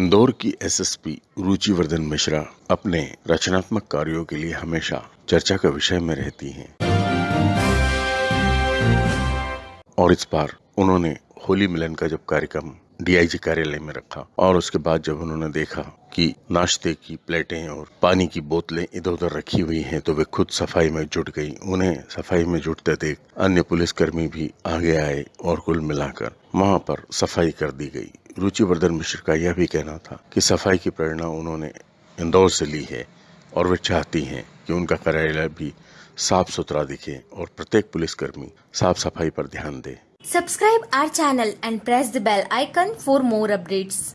इंदौर की एसएसपी रुचिवर्धन मिश्रा अपने रचनात्मक कार्यों के लिए हमेशा चर्चा का विषय में रहती हैं। और इस बार उन्होंने होली मिलन का जब कार्यक्रम डीआईजी कार्यालय में रखा और उसके बाद जब उन्होंने देखा कि नाश्ते की प्लेटें और पानी की बोतलें इधर उधर रखी हुई हैं तो वे खुद सफ़ाई में जुट गई। उन्हें सफ़ाई में जुटते देख अन्य पुलिसकर्मी भी आगे आए और कुल मिलाकर वहाँ पर सफ़ाई कर दी गई। रुचिवर्धन मिश्र का यह भी कहना था कि सफ़ाई की प्रेरणा उन्होंने इंदौर से ली है और वे चाहती हैं कि उनका कार्यालय भी साफ़ सुथरा दिखे और प्रत्येक पुलिसकर्मी साफ़ सफ़ाई पर ध्यान दे subscribe our channel and press the bell icon for more updates.